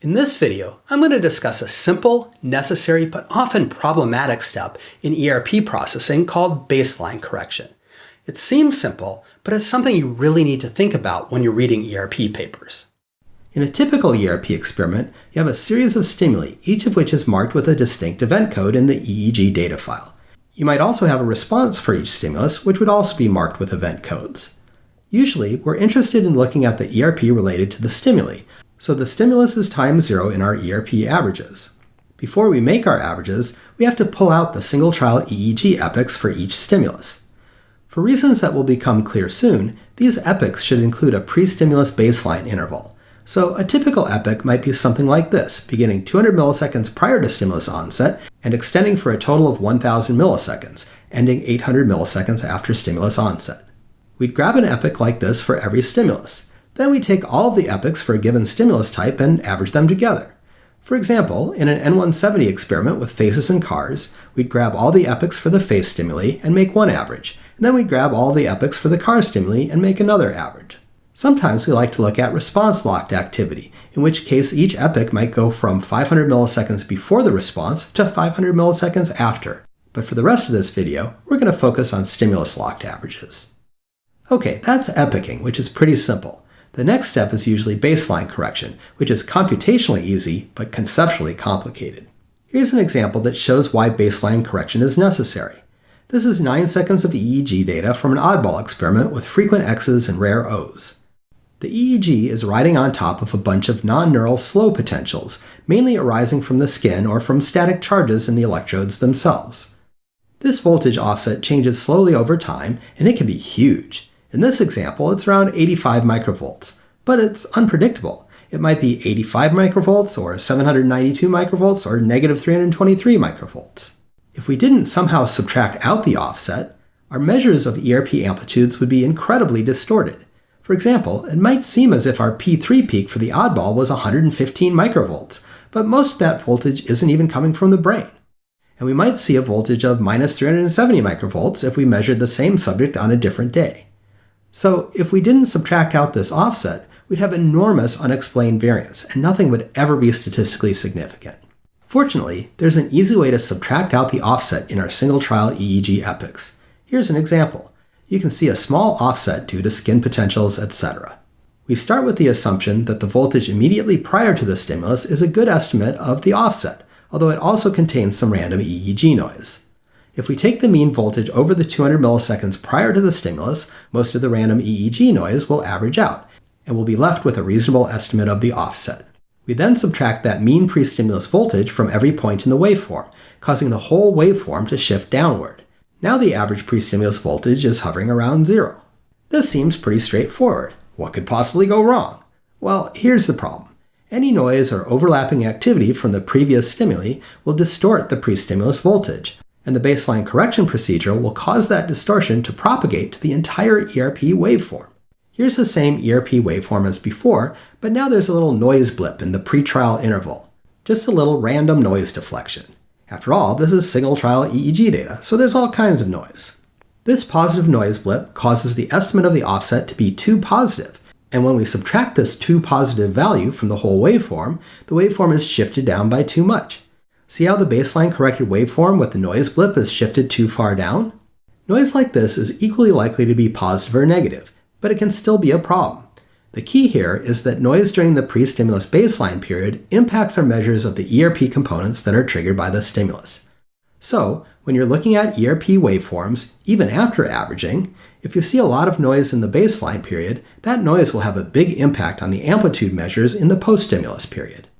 In this video, I'm going to discuss a simple, necessary, but often problematic step in ERP processing called baseline correction. It seems simple, but it's something you really need to think about when you're reading ERP papers. In a typical ERP experiment, you have a series of stimuli, each of which is marked with a distinct event code in the EEG data file. You might also have a response for each stimulus, which would also be marked with event codes. Usually, we're interested in looking at the ERP related to the stimuli, so the stimulus is time zero in our ERP averages. Before we make our averages, we have to pull out the single trial EEG epochs for each stimulus. For reasons that will become clear soon, these epochs should include a pre-stimulus baseline interval. So a typical epoch might be something like this, beginning 200 milliseconds prior to stimulus onset and extending for a total of 1000 milliseconds, ending 800 milliseconds after stimulus onset. We'd grab an epoch like this for every stimulus. Then we take all of the epochs for a given stimulus type and average them together. For example, in an N170 experiment with faces and cars, we'd grab all the epochs for the face stimuli and make one average, and then we'd grab all the epochs for the car stimuli and make another average. Sometimes we like to look at response-locked activity, in which case each epoch might go from 500 milliseconds before the response to 500 milliseconds after. But for the rest of this video, we're going to focus on stimulus-locked averages. Okay, that's epoching, which is pretty simple. The next step is usually baseline correction, which is computationally easy but conceptually complicated. Here's an example that shows why baseline correction is necessary. This is 9 seconds of EEG data from an oddball experiment with frequent X's and rare O's. The EEG is riding on top of a bunch of non-neural slow potentials, mainly arising from the skin or from static charges in the electrodes themselves. This voltage offset changes slowly over time, and it can be huge. In this example, it's around 85 microvolts, but it's unpredictable. It might be 85 microvolts, or 792 microvolts, or negative 323 microvolts. If we didn't somehow subtract out the offset, our measures of ERP amplitudes would be incredibly distorted. For example, it might seem as if our P3 peak for the oddball was 115 microvolts, but most of that voltage isn't even coming from the brain. And we might see a voltage of minus 370 microvolts if we measured the same subject on a different day. So if we didn't subtract out this offset, we'd have enormous unexplained variance, and nothing would ever be statistically significant. Fortunately, there's an easy way to subtract out the offset in our single trial EEG epochs. Here's an example. You can see a small offset due to skin potentials, etc. We start with the assumption that the voltage immediately prior to the stimulus is a good estimate of the offset, although it also contains some random EEG noise. If we take the mean voltage over the 200 milliseconds prior to the stimulus, most of the random EEG noise will average out, and we'll be left with a reasonable estimate of the offset. We then subtract that mean pre-stimulus voltage from every point in the waveform, causing the whole waveform to shift downward. Now the average pre-stimulus voltage is hovering around zero. This seems pretty straightforward. What could possibly go wrong? Well, here's the problem. Any noise or overlapping activity from the previous stimuli will distort the pre-stimulus voltage, and the baseline correction procedure will cause that distortion to propagate to the entire ERP waveform. Here's the same ERP waveform as before, but now there's a little noise blip in the pre-trial interval. Just a little random noise deflection. After all, this is single trial EEG data, so there's all kinds of noise. This positive noise blip causes the estimate of the offset to be too positive, and when we subtract this too positive value from the whole waveform, the waveform is shifted down by too much. See how the baseline corrected waveform with the noise blip is shifted too far down? Noise like this is equally likely to be positive or negative, but it can still be a problem. The key here is that noise during the pre-stimulus baseline period impacts our measures of the ERP components that are triggered by the stimulus. So, when you're looking at ERP waveforms, even after averaging, if you see a lot of noise in the baseline period, that noise will have a big impact on the amplitude measures in the post-stimulus period.